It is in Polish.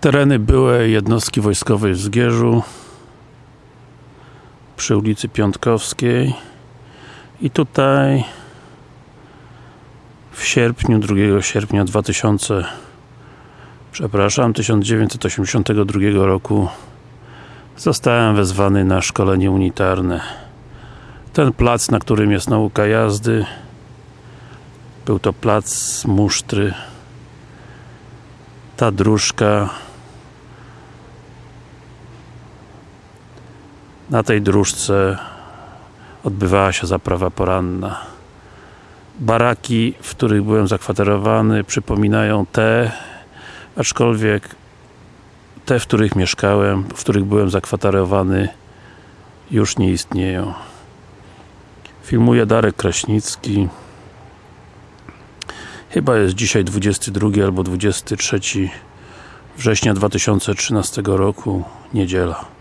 Tereny byłej jednostki wojskowej w Zgierzu przy ulicy Piątkowskiej i tutaj w sierpniu, 2 sierpnia 2000 przepraszam, 1982 roku zostałem wezwany na szkolenie unitarne. Ten plac, na którym jest nauka jazdy był to plac musztry. Ta dróżka na tej dróżce odbywała się zaprawa poranna. Baraki, w których byłem zakwaterowany przypominają te aczkolwiek te, w których mieszkałem, w których byłem zakwaterowany już nie istnieją. Filmuje Darek Kraśnicki. Chyba jest dzisiaj 22 albo 23 września 2013 roku, niedziela